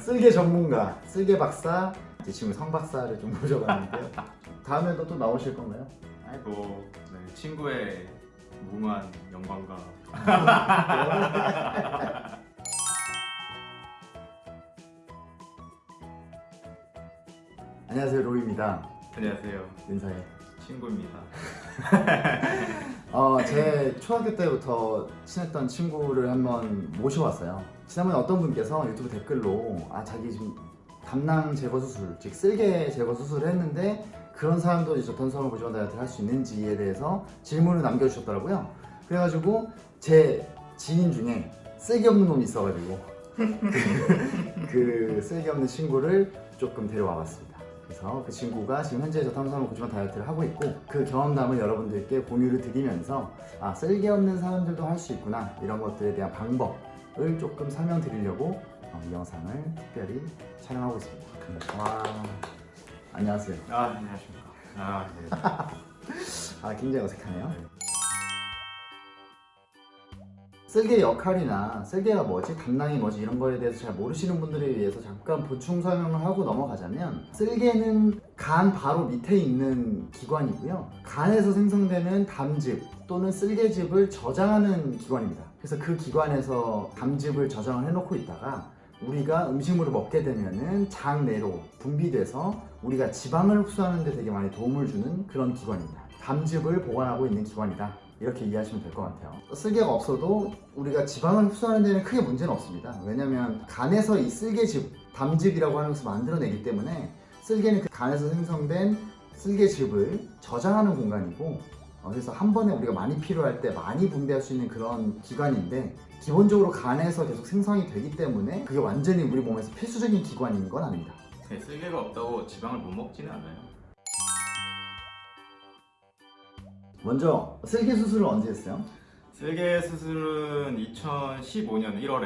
쓸개 전문가, 쓸개 박사, 제 친구 성 박사를 좀 모셔봤는데요. 다음에도 또 나오실 건가요? 아이고 네, 친구의 무한 영광과 안녕하세요, 로이입니다. 안녕하세요 인사해. 친구입니다 어, 제 초등학교 때부터 친했던 친구를 한번 모셔왔어요. 지난번에 어떤 분께서 유튜브 댓글로 아 자기 지금 담낭 제거 수술, 즉 쓸개 제거 수술을 했는데 그런 사람도 이제 전성을 보조원 다이어트를 할 수 있는지에 대해서 질문을 남겨주셨더라고요. 그래가지고 제 지인 중에 쓸개 없는 놈이 있어가지고 그, 그 쓸개 없는 친구를 조금 데려와 봤습니다. 그래서 그 친구가 지금 현재 저 탄수화물 고지방 다이어트를 하고 있고 그 경험담을 여러분들께 공유를 드리면서 아 쓸개 없는 사람들도 할 수 있구나 이런 것들에 대한 방법을 조금 설명드리려고 어, 이 영상을 특별히 촬영하고 있습니다. 와 안녕하세요. 아 안녕하십니까 아 네. 아 굉장히 어색하네요. 쓸개 역할이나 쓸개가 뭐지, 담낭이 뭐지 이런 거에 대해서 잘 모르시는 분들을 위해서 잠깐 보충 설명을 하고 넘어가자면 쓸개는 간 바로 밑에 있는 기관이고요. 간에서 생성되는 담즙 또는 쓸개즙을 저장하는 기관입니다. 그래서 그 기관에서 담즙을 저장을 해놓고 있다가 우리가 음식물을 먹게 되면은 장 내로 분비돼서 우리가 지방을 흡수하는 데 되게 많이 도움을 주는 그런 기관입니다. 담즙을 보관하고 있는 기관이다. 이렇게 이해하시면 될 것 같아요. 쓸개가 없어도 우리가 지방을 흡수하는 데는 크게 문제는 없습니다. 왜냐면 간에서 이 쓸개즙, 담즙이라고 하는 것을 만들어내기 때문에 쓸개는 그 간에서 생성된 쓸개즙을 저장하는 공간이고 어, 그래서 한 번에 우리가 많이 필요할 때 많이 분비할 수 있는 그런 기관인데 기본적으로 간에서 계속 생성이 되기 때문에 그게 완전히 우리 몸에서 필수적인 기관인 건 아닙니다. 네, 쓸개가 없다고 지방을 못 먹지는 않아요 먼저 쓸개 수술을 언제 했어요? 쓸개 수술은 2015년 1월에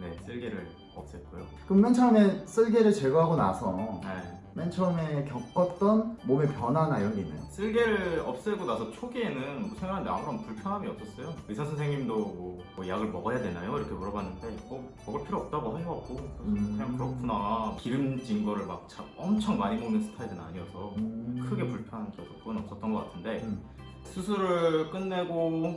네 쓸개를 없앴고요 그럼 맨 처음에 쓸개를 제거하고 나서 네. 맨 처음에 겪었던 몸의 변화나 이런 게 있나요? 쓸개를 없애고 나서 초기에는 뭐 생활하는데 아무런 불편함이 없었어요 의사 선생님도 뭐, 뭐 약을 먹어야 되나요? 이렇게 물어봤는데 어, 먹을 필요 없다고 해갖고 음. 그냥 그렇구나 기름진 거를 막 자- 엄청 많이 먹는 스타일은 아니어서 음... 크게 불편한 적은 없었던 것 같은데 음. 수술을 끝내고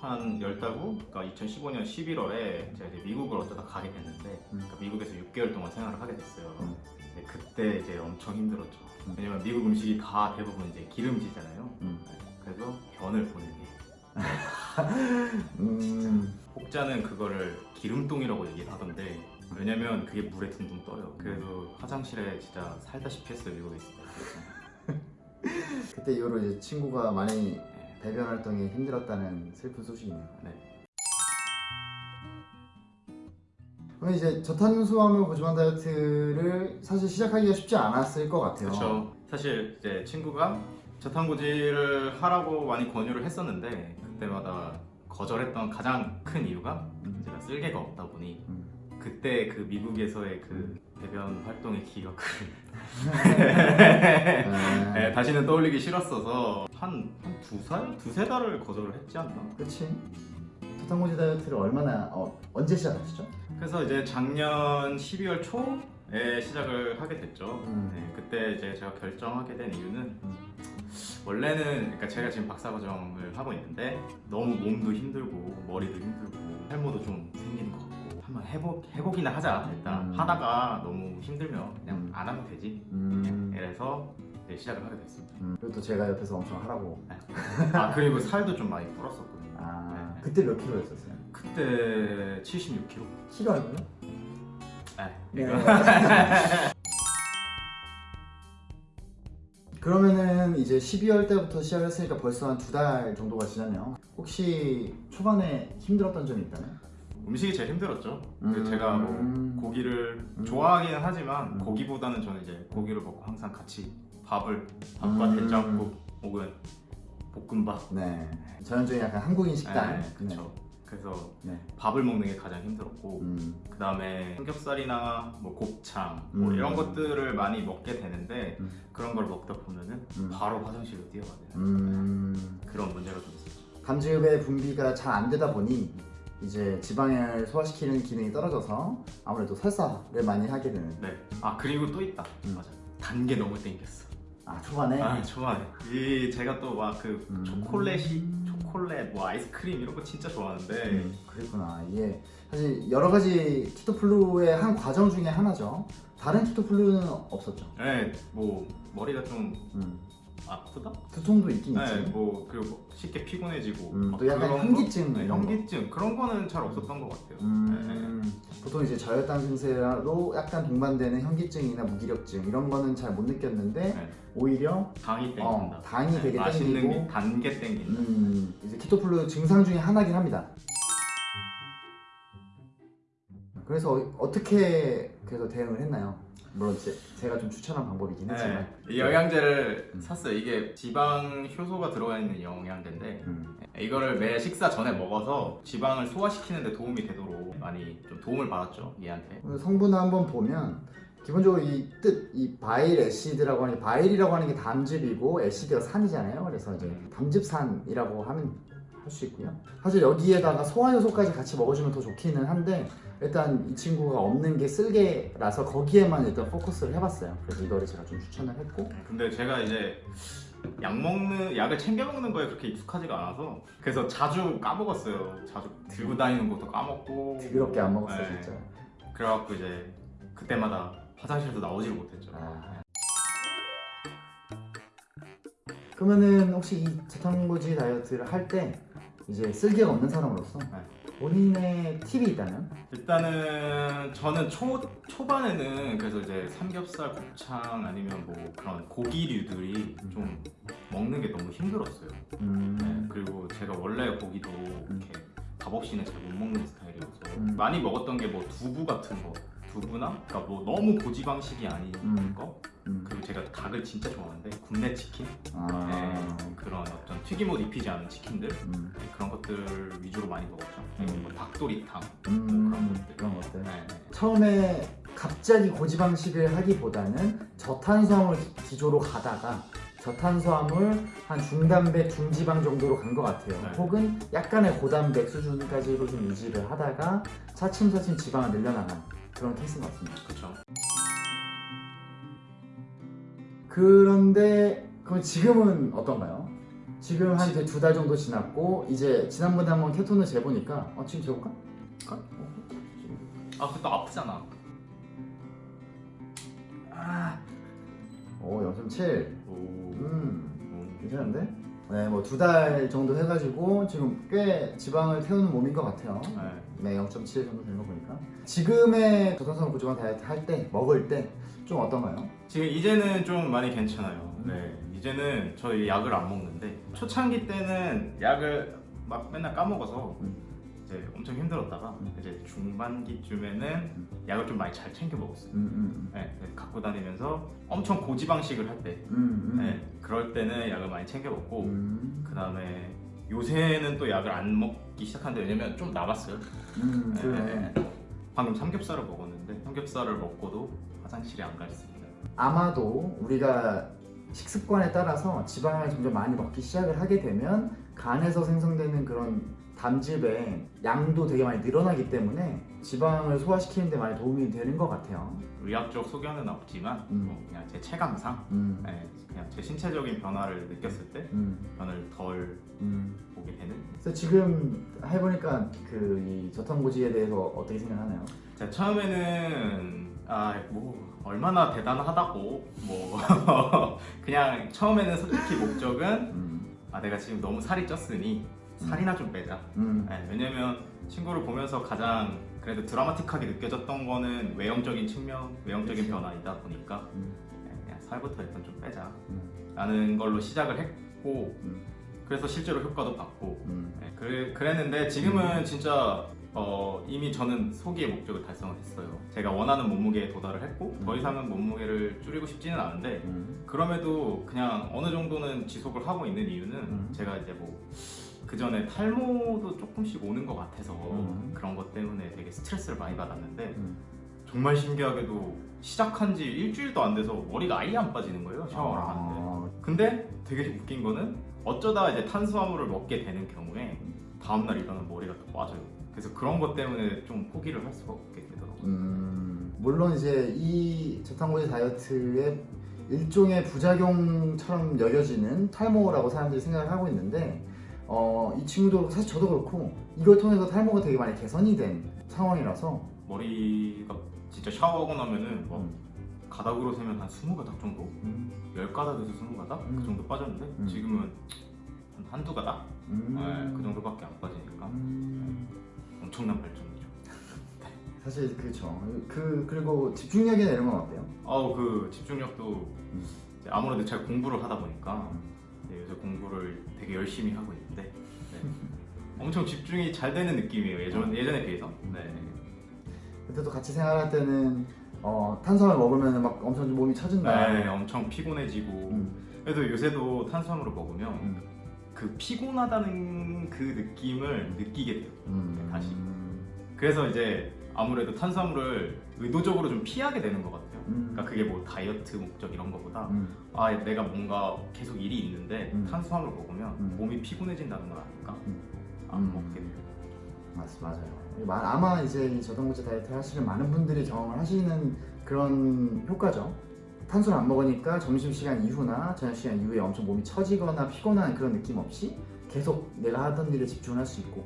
한열달 후, 그러니까 2015년 11월에 제가 이제 미국을 어쩌다 가게 됐는데 음. 그러니까 미국에서 6개월 동안 생활을 하게 됐어요. 음. 근데 그때 이제 엄청 힘들었죠. 음. 왜냐면 미국 음식이 다 대부분 이제 기름지잖아요. 그래서 변을 보는 게 음... 혹자는 그거를 기름똥이라고 얘기를 하던데 왜냐면 그게 물에 둥둥 떠요. 그래서 화장실에 진짜 살다시피 했어요 미국에 있을 때. 그때 이후로 이제 친구가 많이 배변 활동이 힘들었다는 슬픈 소식이네요. 네. 그럼 이제 저탄수화물 고지방 다이어트를 사실 시작하기가 쉽지 않았을 것 같아요. 그렇죠. 사실 이제 친구가 저탄고지를 하라고 많이 권유를 했었는데 그때마다 거절했던 가장 큰 이유가 음. 제가 쓸개가 없다 보니 음. 그때 그 미국에서의 그 배변 활동의 기억을 네. 네, 다시는 떠올리기 싫었어서 한, 한두 살? 두세 달을 거절을 했지 않나? 그렇지. 저탄고지 다이어트를 얼마나 어, 언제 시작하셨죠? 그래서 이제 작년 12월 초에 시작을 하게 됐죠. 음. 네, 그때 이제 제가 결정하게 된 이유는 음. 원래는 그러니까 제가 지금 박사과정을 하고 있는데 너무 몸도 힘들고 머리도 힘들고 탈모도 좀 생기는 것 같고 한번 해보, 해보기나 하자 일단 음. 하다가 너무 힘들면 그냥 음. 안 하면 되지 음. 이래서 이제 시작을 하게 됐습니다 음. 그리고 또 제가 옆에서 엄청 하라고. 아 그리고 살도 좀 많이 불었었거든요 아 네. 그때 몇 킬로였었어요? 그때 76kg 키로 알고요? 네. 네. 그러면은 이제 12월 때부터 시작했으니까 벌써 한 두 달 정도가 지났네요. 혹시 초반에 힘들었던 점이 있다면? 음식이 제일 힘들었죠 그 음. 제가 뭐 고기를 음. 좋아하기는 하지만 음. 고기보다는 저는 이제 고기를 먹고 항상 같이 밥을 밥과 음. 된장국 혹은 볶음밥 네. 전형적인 약간 한국인 식단. 네, 그렇죠 그래서 네. 밥을 먹는 게 가장 힘들었고 음. 그 다음에 삼겹살이나 뭐 곱창 뭐 음. 이런 것들을 많이 먹게 되는데 음. 그런 걸 먹다 보면은 음. 바로 화장실로 음. 그런 문제가 좀 있었죠 담즙의 분비가 잘 안 되다 보니 이제 지방을 소화시키는 기능이 떨어져서 아무래도 설사를 많이 하게 되는 네. 아 그리고 또 있다. 음. 맞아. 단게 너무 땡겼어. 아 초반에 아 초반에 이 제가 또 막그 음. 초콜릿이 초콜릿 뭐 아이스크림 이런 거 진짜 좋아하는데 음, 그랬구나 이게 사실 여러 가지 키토플루의 한 과정 중에 하나죠 다른 키토플루는 없었죠 네, 뭐 머리가 좀 음, 아프다? 두통도 있긴 네, 있지 뭐 그리고 쉽게 피곤해지고 음, 막또 약간 현기증 거? 네, 이런 거. 현기증 그런 거는 잘 없었던 것 같아요. 네. 음, 보통 이제 저혈당 증세로 약간 동반되는 현기증이나 무기력증 이런 거는 잘 못 느꼈는데 네. 오히려 당이 땡긴다. 어, 당이 되게 맛있는 땡기고 게 단게 땡긴다. 음, 이제 키토플루 증상 중에 하나긴 합니다. 그래서 어- 어떻게 그래서 대응을 했나요? 물론 제, 제가 좀 추천한 방법이긴 했지만 네, 이 영양제를 음. 샀어요. 이게 지방 효소가 들어가 있는 영양제인데 음, 이거를 매 식사 전에 먹어서 지방을 소화시키는 데 도움이 되도록 많이 좀 도움을 받았죠 얘한테. 성분을 한번 보면 기본적으로 이 뜻, 이 바일 애시드라고 하는 게 바일이라고 하는 게 담즙이고 애시드가 산이잖아요. 그래서 이제 담즙산이라고 하면 할 수 있고요. 사실 여기에다가 소화 요소까지 같이 먹어주면 더 좋기는 한데 일단 이 친구가 없는 게 쓸개라서 거기에만 일단 포커스를 해봤어요. 그래서 이거를 제가 좀 추천을 했고 근데 제가 이제 약 먹는 약을 챙겨 먹는 거에 그렇게 익숙하지가 않아서 그래서 자주 까먹었어요. 자주 들고 다니는 것도 까먹고 더럽게 안 먹었어요 네. 진짜. 그래갖고 이제 그때마다 화장실에서 나오지를 못했죠. 아. 그러면은 혹시 이 저탄고지 다이어트를 할 때 이제 쓸개가 없는 사람으로서 네. 본인의 팁이 있다면 일단은 저는 초 초반에는 그래서 이제 삼겹살, 곱창 아니면 뭐 그런 고기류들이 좀 먹는 게 너무 힘들었어요. 네, 음, 그리고 제가 원래 고기도 이렇게 밥 없이는 잘 못 먹는 스타일이어서 음. 많이 먹었던 게 뭐 두부 같은 거 두부나 그러니까 뭐 너무 고지 방식이 아닌 음. 거 음. 그리고 제가 닭을 진짜 좋아하는데 굽네 치킨 아, 네, 그런 어떤 튀김옷 입히지 않은 치킨들 음, 네, 그런 것들 위주로 많이 먹었죠 음. 뭐 닭도리탕 음, 그런 것들. 그런 것들. 네. 처음에 갑자기 고지방식을 하기보다는 저탄수화물 기- 기조로 가다가 저탄수화물 한 중단백 중지방 정도로 간 것 같아요. 네. 혹은 약간의 고단백 수준까지로 좀 유지를 하다가 차츰차츰 지방을 늘려나간 그런 케이스인 것 같습니다. 그렇죠 그런데 그럼 지금은 어떤가요? 지금 한 두 달 정도 지났고 이제 지난번에 한번 케톤을 재보니까 어, 지금 재볼까? 아 그것도 아프잖아 아, 오 0.7. 오. 음. 음. 괜찮은데? 네, 뭐 두 달 정도 해가지고 지금 꽤 지방을 태우는 몸인 것 같아요. 네. 네, 0.7 정도 되는 거 보니까. 지금의 저탄수화물 고지방 다이어트 할 때, 먹을 때 좀 어떤가요? 지금 이제는 좀 많이 괜찮아요. 음. 네, 이제는 저희 약을 안 먹는데 초창기 때는 약을 막 맨날 까먹어서 음. 이제 엄청 힘들었다가 음. 이제 중반기쯤에는 약을 좀 많이 잘 챙겨 먹었어요. 음, 음, 네, 네, 갖고 다니면서 엄청 고지방식을 할 때, 음, 음. 네, 그럴 때는 약을 많이 챙겨 먹고 음, 그 다음에 요새는 또 약을 안 먹기 시작하는데 왜냐면 좀 남았어요. 음, 네, 그러네. 방금 삼겹살을 먹었는데 삼겹살을 먹고도 화장실에 안 갔습니다. 아마도 우리가 식습관에 따라서 지방을 점점 많이 먹기 시작을 하게 되면 간에서 생성되는 그런 담즙의 양도 되게 많이 늘어나기 때문에 지방을 소화시키는 데 많이 도움이 되는 것 같아요. 의학적 소견은 없지만 음. 뭐 그냥 제 체감상 음, 네, 그냥 제 신체적인 변화를 느꼈을 때 음, 변을 덜 음. 보게 되는 그래서 지금 해보니까 그 이 저탄고지에 대해서 어떻게 생각하나요? 자 처음에는 아뭐 얼마나 대단하다고 뭐 그냥 처음에는 솔직히 목적은 음, 아 내가 지금 너무 살이 쪘으니 살이나 좀 빼자. 음, 네, 왜냐면 친구를 보면서 가장 그래도 드라마틱하게 느껴졌던 거는 외형적인 측면 외형적인 변화이다 보니까. 음, 네, 그냥 살부터 일단 좀 빼자. 음, 라는 걸로 시작을 했고 음. 그래서 실제로 효과도 봤고. 음, 네, 그래, 그랬는데 지금은 진짜 어, 이미 저는 소기의 목적을 달성을 했어요. 제가 원하는 몸무게에 도달을 했고 더 음. 이상은 몸무게를 줄이고 싶지는 않은데 음, 그럼에도 그냥 어느 정도는 지속을 하고 있는 이유는 음. 제가 이제 뭐 그 전에 탈모도 조금씩 오는 것 같아서 음. 그런 것 때문에 되게 스트레스를 많이 받았는데 음. 정말 신기하게도 시작한 지 일주일도 안 돼서 머리가 아예 안 빠지는 거예요 샤워를 하는데 아, 근데 되게 웃긴 거는 어쩌다 이제 탄수화물을 먹게 되는 경우에 다음날 일어나면 머리가 더 빠져요 그래서 그런 것 때문에 좀 포기를 할 수가 없게 되더라고요. 음, 물론 이제 이 저탄고지 다이어트의 일종의 부작용처럼 여겨지는 탈모라고 사람들이 생각을 하고 있는데 어, 이 친구도 사실 저도 그렇고 이걸 통해서 탈모가 되게 많이 개선이 된 상황이라서 머리가 진짜 샤워하고 나면은 뭐 음. 가닥으로 세면 한 20가닥 정도? 음, 10가닥에서 20가닥? 음. 그 정도 빠졌는데 음. 지금은 한 한두 가닥? 음. 네, 그 정도밖에 안 빠지니까 음. 엄청난 발전이죠. 사실 그렇죠. 그 그리고 집중력이나 이런 건 어때요? 아우 그 집중력도 아무래도 제가 공부를 하다 보니까 음. 네, 요새 공부를 되게 열심히 하고 네. 엄청 집중이 잘 되는 느낌이에요 예전 예전에 비해서. 네. 그때도 같이 생활할 때는 어, 탄수화물 먹으면 막 엄청 몸이 처진다. 네, 엄청 피곤해지고 음. 그래도 요새도 탄수화물을 먹으면 음. 그 피곤하다는 그 느낌을 느끼게 돼요. 음. 다시. 그래서 이제 아무래도 탄수화물을 의도적으로 좀 피하게 되는 것 같아요. 음. 그러니까 그게 뭐 다이어트 목적 이런 거보다 음. 아 내가 뭔가 계속 일이 있는데 음. 탄수화물 먹으면 음. 몸이 피곤해진다는 음. 안 음. 먹게 돼요. 맞, 맞아요. 마- 아마 이제 이 저당고지 다이어트 하시는 많은 분들이 경험을 하시는 그런 효과죠. 탄수를 안 먹으니까 점심시간 이후나 저녁시간 이후에 엄청 몸이 처지거나 피곤한 그런 느낌 없이 계속 내가 하던 일에 집중을 할수 있고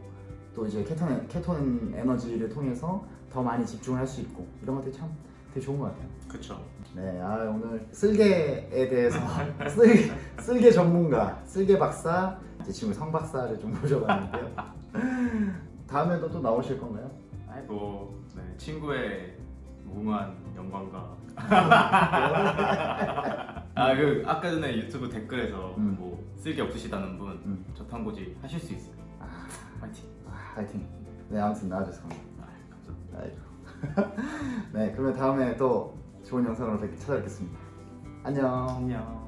또 이제 케톤, 케톤 에너지를 통해서 더 많이 집중을 할수 있고 이런 것들이 참 되게 좋은 것 같아요. 그렇죠. 네, 아, 오늘 쓸개에 대해서 쓸개, 쓸개 전문가, 쓸개 박사, 제 친구 성 박사를 좀 모셔봤는데요. 다음에도 또 나오실 건가요? 아이고 네, 친구의 무모한 영광과 아 그 아까 전에 유튜브 댓글에서 음. 뭐 쓸게 없으시다는 분 음. 저탄고지 하실 수 있어요. 아, 파이팅. 아, 화이팅. 네, 아무튼 나와주셔서 감사합니다. 아, 감사합니다. 네, 그러면 다음에 또 좋은 영상으로 뵙- 찾아뵙겠습니다. 안녕. 안녕.